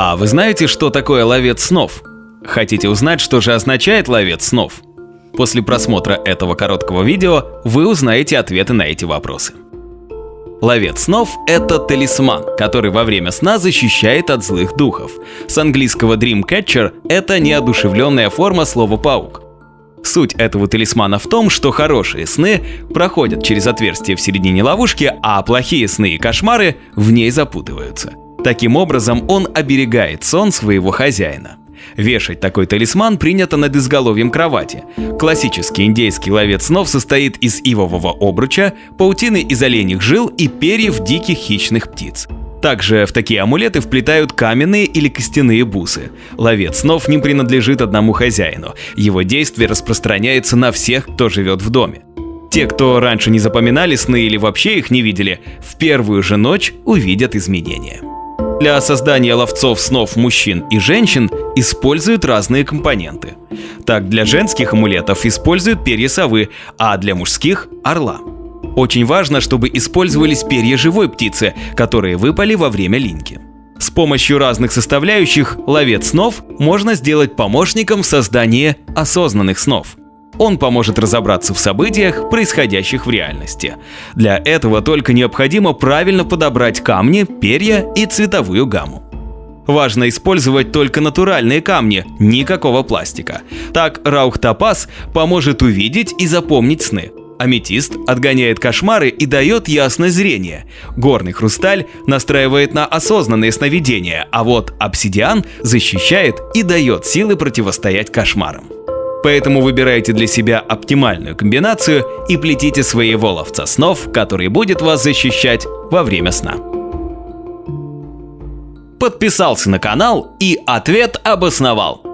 А вы знаете, что такое ловец снов? Хотите узнать, что же означает ловец снов? После просмотра этого короткого видео вы узнаете ответы на эти вопросы. Ловец снов – это талисман, который во время сна защищает от злых духов. С английского Dreamcatcher – это неодушевленная форма слова «паук». Суть этого талисмана в том, что хорошие сны проходят через отверстие в середине ловушки, а плохие сны и кошмары в ней запутываются. Таким образом, он оберегает сон своего хозяина. Вешать такой талисман принято над изголовьем кровати. Классический индейский ловец снов состоит из ивового обруча, паутины из оленьих жил и перьев диких хищных птиц. Также в такие амулеты вплетают каменные или костяные бусы. Ловец снов не принадлежит одному хозяину. Его действие распространяется на всех, кто живет в доме. Те, кто раньше не запоминали сны или вообще их не видели, в первую же ночь увидят изменения. Для создания ловцов снов мужчин и женщин используют разные компоненты. Так, для женских амулетов используют перья совы, а для мужских – орла. Очень важно, чтобы использовались перья живой птицы, которые выпали во время линьки. С помощью разных составляющих ловец снов можно сделать помощником в создании осознанных снов. Он поможет разобраться в событиях, происходящих в реальности. Для этого только необходимо правильно подобрать камни, перья и цветовую гамму. Важно использовать только натуральные камни, никакого пластика. Так Раух Топаз поможет увидеть и запомнить сны. Аметист отгоняет кошмары и дает ясное зрение. Горный хрусталь настраивает на осознанные сновидения, а вот обсидиан защищает и дает силы противостоять кошмарам. Поэтому выбирайте для себя оптимальную комбинацию и плетите своего ловца снов, который будет вас защищать во время сна. Подписался на канал и ответ обосновал.